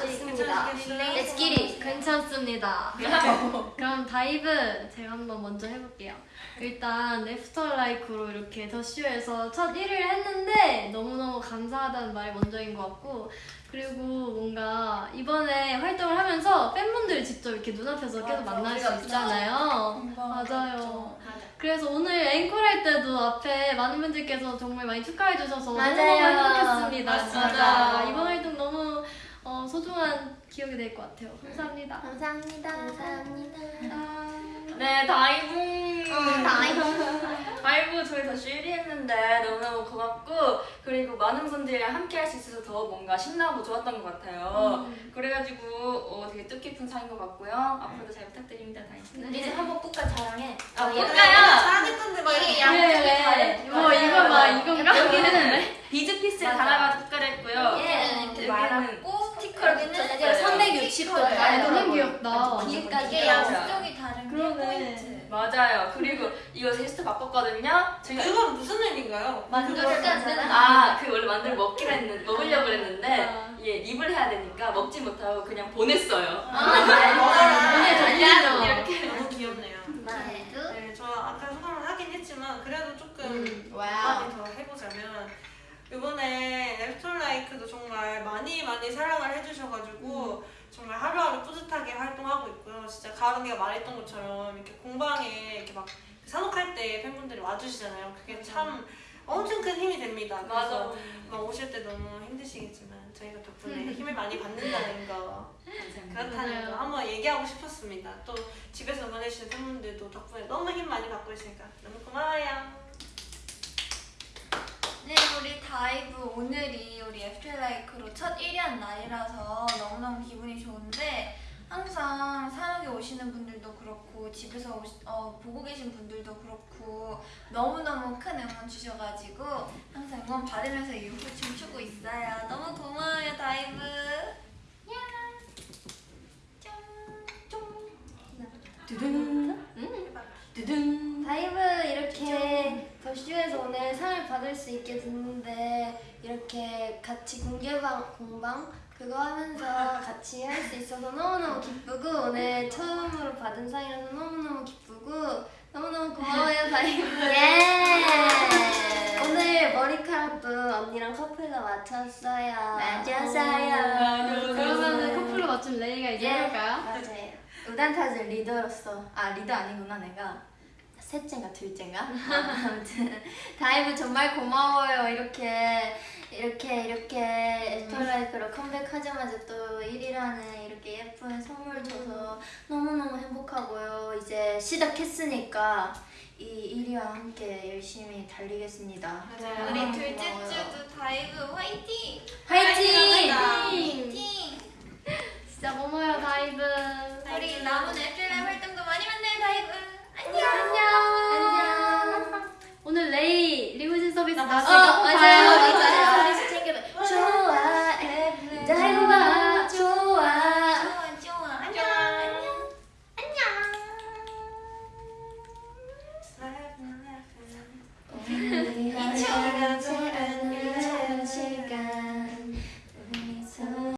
좋습니다. 좋습니다. Let's 괜찮습니다. 그럼 다이브 제가 한번 먼저 해볼게요. 일단 After LIKE로 이렇게 더쇼에서 첫 1위를 했는데 너무너무 감사하다는 말이 먼저인 것 같고 그리고 뭔가 이번에 활동을 하면서 팬분들 직접 이렇게 눈앞에서 계속 만날 수 있잖아요. 맞아요. 그래서 오늘 앵콜 할 때도 앞에 많은 분들께서 정말 많이 축하해 주셔서 맞아요. 너무 행복했습니다. 맞아. 진짜 이번 활동 소중한 기억이 될 것 같아요. 감사합니다. 감사합니다. 감사합니다. 네, 다이브. 음, 다이브. 다이브 저희 다시 1위 했는데 너무너무 고맙고 그리고 많은 분들이랑 함께 할 수 있어서 더 뭔가 신나고 좋았던 것 같아요. 그래가지고 어, 되게 뜻깊은 상인 것 같고요. 앞으로도 잘 부탁드립니다, 다이브. 이제 한번 끝까지 자랑해. 아, 볼까요? 잘하겠던데 막 이렇게 양쪽이 네. 뭐 이거 봐 이건가? 여기는 비즈 피스를 맞아. 달아가지고 국가를 했고요. 얘는 이렇게 여기는 말았고 스티커를 붙였어요. 붙였어요. 360도 아, 다른 뒤에까지 이게 양쪽이 다른 게 그러네. 포인트. 맞아요. 그리고 이거 제스트 바꿨거든요. 저희가 그건 무슨 의미인가요? 만들었잖아. 아, 그 원래 만들어 먹기로 했는 먹으려고 했는데 아. 얘 립을 해야 되니까 먹지 못하고 그냥 보냈어요. 오늘 달리죠. 이렇게. 너무 귀엽네요. 나도. 네, 저 아까 소감을 하긴 했지만 그래도 조금 음. 한마디 더 해보자면 이번에 랩톨라이크도 정말 많이 많이 사랑을 해주셔가지고 정말 하루하루 뿌듯하게 활동하고 있고요. 진짜 가을이가 말했던 것처럼 이렇게 공방에 이렇게 막 사녹할 때 팬분들이 와주시잖아요. 그게 참 엄청 큰 힘이 됩니다. 맞아. 그래서 막 오실 때 너무 힘드시겠지만 저희가 덕분에 힘을 많이 받는다는 거 그렇다는. 거 한번 얘기하고 싶었습니다. 또 집에서 보내주신 팬분들도 덕분에 너무 힘 많이 받고 있으니까 너무 고마워요. 네, 우리 다이브 오늘이 우리 After LIKE로 첫 1위 한 날이라서 너무너무 기분이 좋은데 항상 사녹에 오시는 분들도 그렇고 집에서 오시, 어, 보고 계신 분들도 그렇고 너무너무 큰 응원 주셔가지고 항상 응원 받으면서 유후 춤 추고 있어요. 너무 고마워요, 다이브. 야. 짠. 쫑. 두둔. 두둔. 다이브 이렇게 더쇼에서 오늘 상을 받을 수 있게 됐는데 이렇게 같이 공개방 공방 그거 하면서 같이 할 수 있어서 너무너무 기쁘고 오늘 처음으로 받은 상이라서 너무너무 기쁘고 너무너무 고마워요 다이브 예. 오늘 머리카락도 언니랑 커플로 맞췄어요 맞았어요. 그러면 커플로 맞춘 레이가 이제 예. 해볼까요? 맞아요. 우당탕즈 리더로서 아 리더 아니구나 내가 셋째인가 둘째인가 아, 아무튼 다이브 정말 고마워요 이렇게 이렇게 이렇게 After LIKE로 컴백하자마자 또 1위라는 이렇게 예쁜 선물 줘서 너무너무 행복하고요 이제 시작했으니까 이 1위와 함께 열심히 달리겠습니다 맞아요. 우리 둘째. 주도 다이브 화이팅! 화이팅! 화이팅! 老师中午